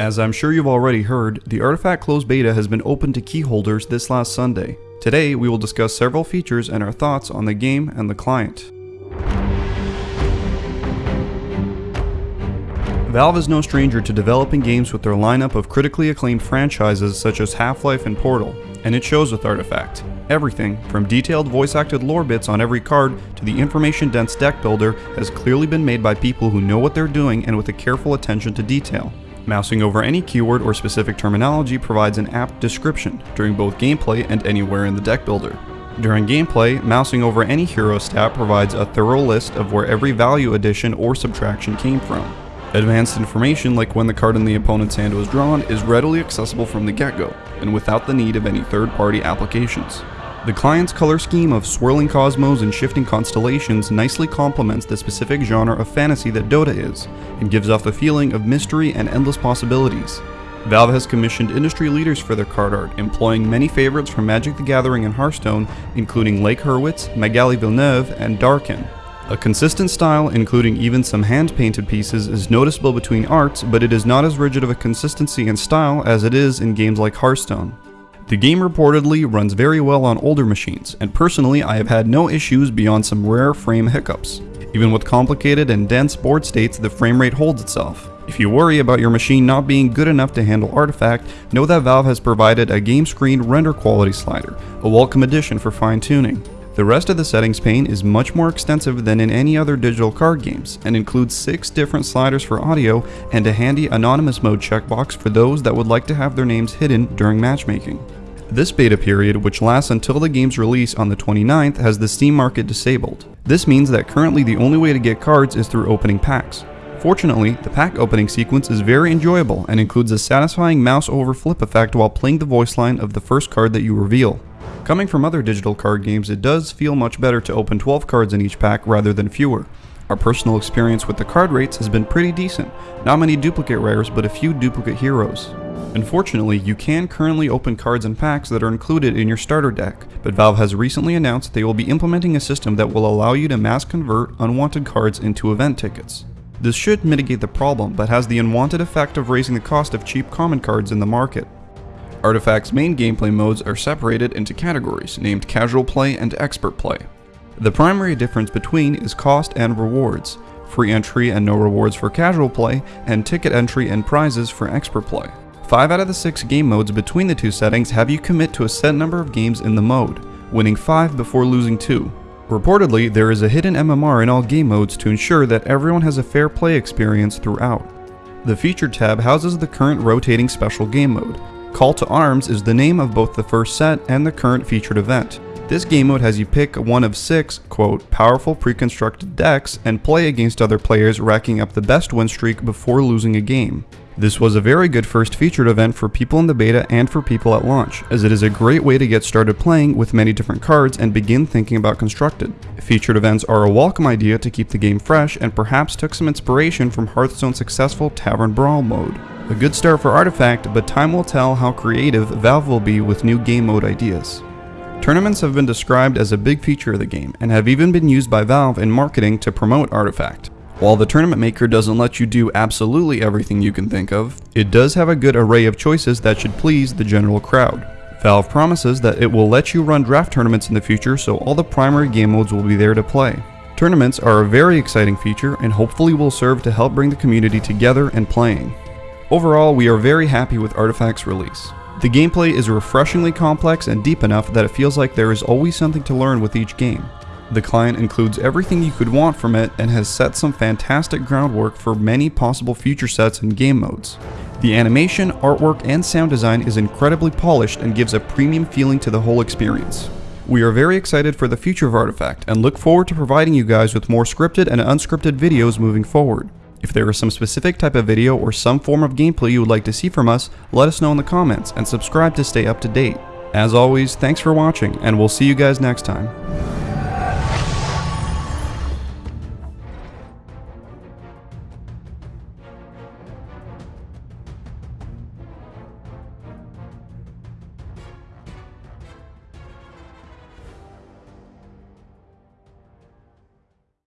As I'm sure you've already heard, the Artifact closed beta has been open to key holders this last Sunday. Today, we will discuss several features and our thoughts on the game and the client. Valve is no stranger to developing games with their lineup of critically acclaimed franchises such as Half-Life and Portal, and it shows with Artifact. Everything, from detailed voice-acted lore bits on every card to the information-dense deck builder, has clearly been made by people who know what they're doing and with a careful attention to detail. Mousing over any keyword or specific terminology provides an apt description during both gameplay and anywhere in the deck builder. During gameplay, mousing over any hero stat provides a thorough list of where every value addition or subtraction came from. Advanced information like when the card in the opponent's hand was drawn is readily accessible from the get-go, and without the need of any third-party applications. The client's color scheme of swirling cosmos and shifting constellations nicely complements the specific genre of fantasy that Dota is, and gives off the feeling of mystery and endless possibilities. Valve has commissioned industry leaders for their card art, employing many favorites from Magic the Gathering and Hearthstone, including Lake Hurwitz, Magali Villeneuve, and Darkin. A consistent style, including even some hand-painted pieces, is noticeable between arts, but it is not as rigid of a consistency and style as it is in games like Hearthstone. The game reportedly runs very well on older machines, and personally I have had no issues beyond some rare frame hiccups. Even with complicated and dense board states, the frame rate holds itself. If you worry about your machine not being good enough to handle Artifact, know that Valve has provided a game screen render quality slider, a welcome addition for fine tuning. The rest of the settings pane is much more extensive than in any other digital card games, and includes 6 different sliders for audio and a handy anonymous mode checkbox for those that would like to have their names hidden during matchmaking. This beta period, which lasts until the game's release on the 29th, has the Steam market disabled. This means that currently the only way to get cards is through opening packs. Fortunately, the pack opening sequence is very enjoyable and includes a satisfying mouse over flip effect while playing the voice line of the first card that you reveal. Coming from other digital card games, it does feel much better to open 12 cards in each pack rather than fewer. Our personal experience with the card rates has been pretty decent, not many duplicate rares but a few duplicate heroes. Unfortunately, you can currently open cards and packs that are included in your starter deck, but Valve has recently announced they will be implementing a system that will allow you to mass convert unwanted cards into event tickets. This should mitigate the problem, but has the unwanted effect of raising the cost of cheap common cards in the market. Artifact's main gameplay modes are separated into categories named Casual Play and Expert Play. The primary difference between is cost and rewards, free entry and no rewards for casual play, and ticket entry and prizes for expert play. 5 out of the 6 game modes between the two settings have you commit to a set number of games in the mode, winning 5 before losing 2. Reportedly, there is a hidden MMR in all game modes to ensure that everyone has a fair play experience throughout. The Feature tab houses the current rotating special game mode. Call to Arms is the name of both the first set and the current featured event. This game mode has you pick one of six, quote, powerful pre-constructed decks and play against other players racking up the best win streak before losing a game. This was a very good first featured event for people in the beta and for people at launch, as it is a great way to get started playing with many different cards and begin thinking about constructed. Featured events are a welcome idea to keep the game fresh and perhaps took some inspiration from Hearthstone's successful Tavern Brawl mode. A good start for Artifact, but time will tell how creative Valve will be with new game mode ideas. Tournaments have been described as a big feature of the game, and have even been used by Valve in marketing to promote Artifact. While the Tournament Maker doesn't let you do absolutely everything you can think of, it does have a good array of choices that should please the general crowd. Valve promises that it will let you run draft tournaments in the future so all the primary game modes will be there to play. Tournaments are a very exciting feature and hopefully will serve to help bring the community together and playing. Overall, we are very happy with Artifact's release. The gameplay is refreshingly complex and deep enough that it feels like there is always something to learn with each game. The client includes everything you could want from it and has set some fantastic groundwork for many possible future sets and game modes. The animation, artwork, and sound design is incredibly polished and gives a premium feeling to the whole experience. We are very excited for the future of Artifact and look forward to providing you guys with more scripted and unscripted videos moving forward. If there is some specific type of video or some form of gameplay you would like to see from us, let us know in the comments and subscribe to stay up to date. As always, thanks for watching and we'll see you guys next time.